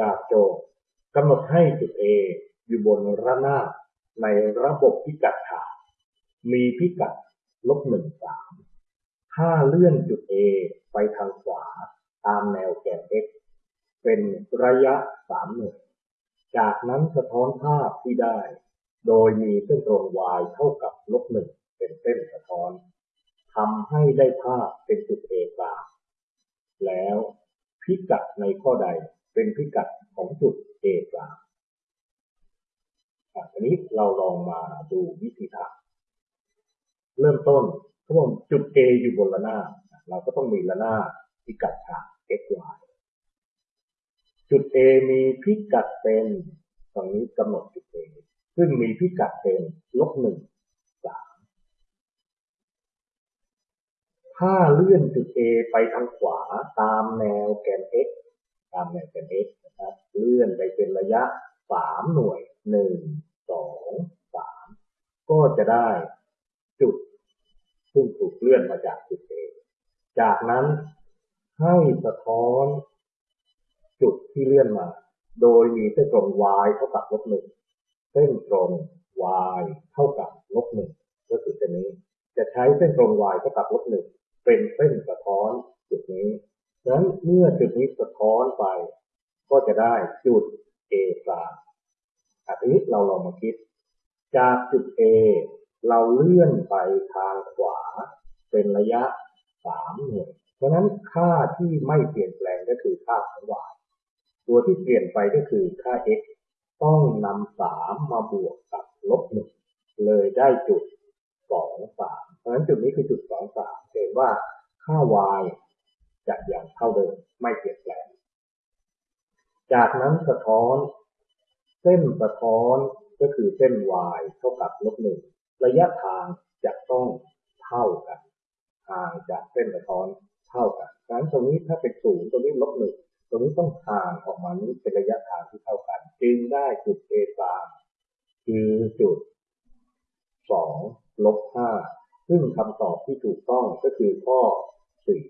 จากโจทย์กำหนดให้จุด A อยู่บนระนาบในระบบพิกัดฐานมีพิกัดลบหนึ่งสามถ้าเลื่อนจุด A ไปทางขวาตามแนวแกน x เป็นระยะสามหน่วยจากนั้นสะท้อนภาพที่ได้ โดยมีเส้นตรง y เท่ากับลบหนึ่งเป็นเส้นสะท้อนทำให้ได้ภาพเป็นจุด A กลางแล้วพิกัดในข้อใด เป็นพิกัดของจุด A กลางอันนี้เราลองมาดูวิธีทำเริ่มต้นเขาบอกจุด A อยู่บนระนาบเราก็ต้องมีระนาบพิกัดฉาก x y จุด A มีพิกัดเป็นตรงนี้กำหนดจุด A ซึ่งมีพิกัดเป็นลบหนึ่งสามถ้าเลื่อนจุด A ไปทางขวาตามแนวแกน x ตามแนวแกน x นะครับเลื่อนไปเป็นระยะสามหน่วยหนึ่งสองสามก็จะได้จุดซึ่งถูกเลื่อนมาจากจุด A จากนั้นให้สะท้อนจุดที่เลื่อนมา โดยมีเส้นตรง y เท่ากับลบหนึ่งเส้นตรง y เท่ากับลบหนึ่งก็คือเส้นนี้ จะใช้เส้นตรง y เท่ากับลบหนึ่งเป็นเส้นสะท้อนจุดนี้ ดังนั้นเมื่อจุดนี้สะท้อนไป ก็จะได้จุด A กลางอันนี้เราลองมาคิด จากจุด A เราเลื่อนไปทางขวา เป็นระยะสามหน่วยเพราะนั้นค่าที่ไม่เปลี่ยนแปลงก็คือค่าของ y ตัวที่เปลี่ยนไปก็คือค่า x ต้องนำสามมาบวกกับลบหนึ่งเลยได้จุดสองสามเพราะฉะนั้นจุดนี้คือจุดสองสามเห็นว่าค่า y จะอย่างเท่าเดิมไม่เปลี่ยนแปลง จากนั้นสะท้อน เส้นสะท้อนก็คือเส้น y เท่ากับลบหนึ่งระยะทางจะต้องเท่ากันห่างจากเส้นสะท้อนเท่ากันดังนั้นตรงนี้ถ้าเป็นศูนย์ตรงนี้ลบหนึ่งตรงนี้ต้องห่างออกมานี้เป็นระยะทางที่เท่ากัน จึงได้จุด A ตามคือจุดสองลบห้าซึ่งคำตอบที่ถูกต้องก็คือข้อสี่